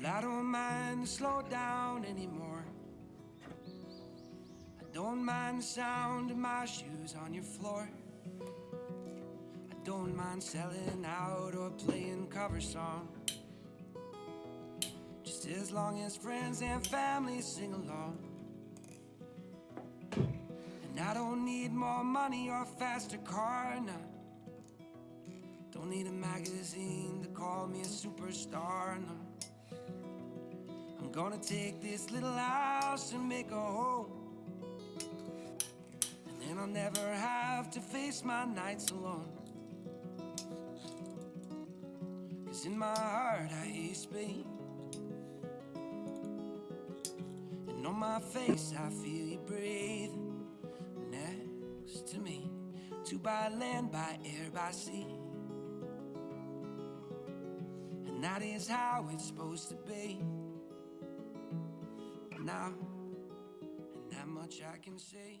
Well, I don't mind to slow down anymore. I don't mind the sound of my shoes on your floor. I don't mind selling out or playing cover songs. Just as long as friends and family sing along. And I don't need more money or faster car, no. Don't need a magazine to call me a superstar, no. I'm gonna take this little house and make a home. And then I'll never have to face my nights alone. Cause in my heart I hate speak And on my face I feel you breathing next to me. Two by land, by air, by sea. And that is how it's supposed to be now, and that much I can say.